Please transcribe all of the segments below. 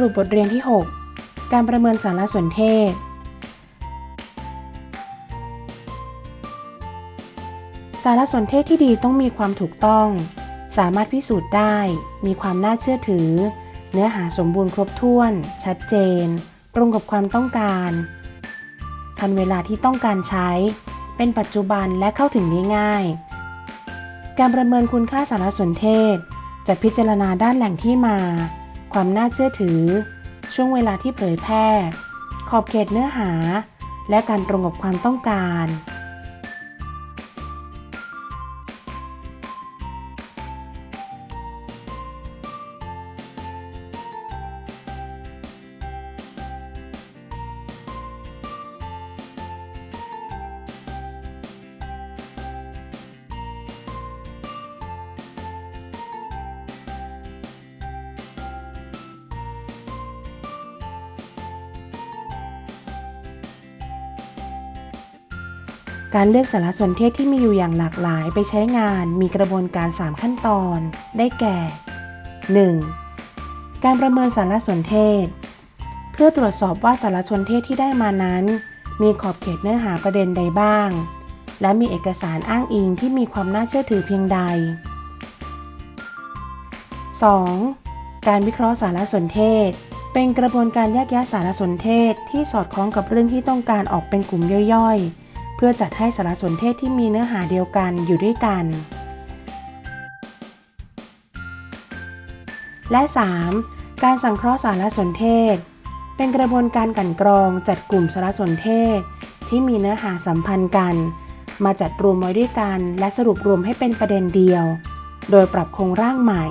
รุปบทเรียนที่ 6 การประเมินสารสนเทศ สารสนเทศที่ดีต้องมีความถูกต้อง สามารถพิสูจน์ได้ มีความน่าเชื่อถือ เนื้อหาสมบูรณ์ครบถ้วน ชัดเจน ตรงกับความต้องการ ทันเวลาที่ต้องการใช้ เป็นปัจจุบันและเข้าถึงได้ง่าย การประเมินคุณค่าสารสนเทศ จะพิจารณาด้านแหล่งที่มา ความน่าเชื่อถือ ช่วงเวลาที่เผยแพร่ ขอบเขตเนื้อหา และการตรงกับความต้องการ การเลือกสารสนเทศที่มีอยู่อย่างหลากหลายไปใช้งานมีกระบวนการ 3 ขั้นตอน ได้แก่ 1. การประเมินสารสนเทศ เพื่อตรวจสอบว่าสารสนเทศที่ได้มานั้น มีขอบเขตเนื้อหาประเด็นใดบ้าง และมีเอกสารอ้างอิงที่มีความน่าเชื่อถือเพียงใด 2. การวิเคราะห์สารสนเทศ เป็นกระบวนการแยกแยะสารสนเทศที่สอดคล้องกับเรื่องที่ต้องการออกเป็นกลุ่มย่อยๆ พื่อจัดให้สารสนเทศที่มีเนื้อหาเดียวกันอยู่ด้วยกัน และ 3. การสังเคราะห์สารสนเทศ เป็นกระบวนการกลั่นกรองจัดกลุ่มสารสนเทศ ที่มีเนื้อหาสัมพันธ์กัน มาจัดรวมไว้ด้วยกัน และสรุปรวมให้เป็นประเด็นเดียว โดยปรับโครงร่างใหม่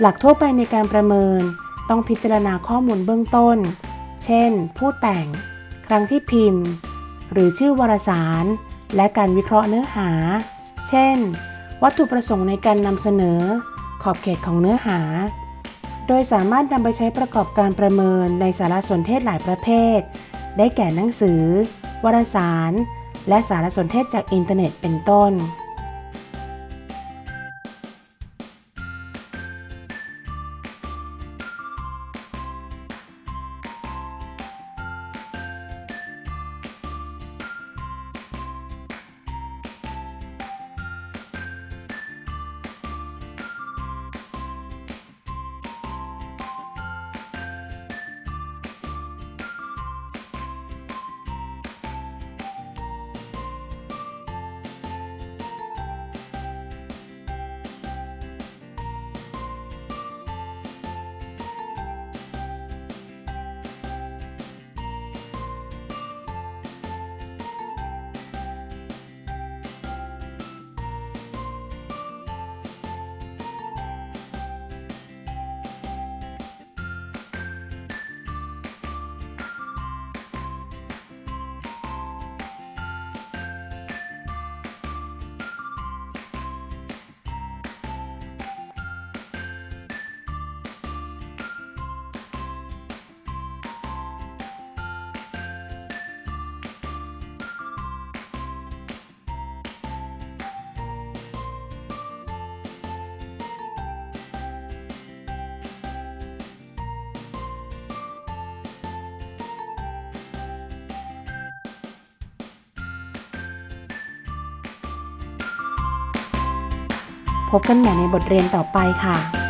หลักทั่วไปในการประเมิน ต้องพิจารณาข้อมูลเบื้องต้น เช่น ผู้แต่ง ครั้งที่พิมพ์ หรือชื่อวารสาร และการวิเคราะห์เนื้อหา เช่น วัตถุประสงค์ในการนำเสนอ ขอบเขตของเนื้อหา โดยสามารถนำไปใช้ประกอบการประเมินในสารสนเทศหลายประเภท ได้แก่หนังสือ วารสาร และสารสนเทศจากอินเทอร์เน็ตเป็นต้น พบกันใหม่ในบทเรียนต่อไปค่ะ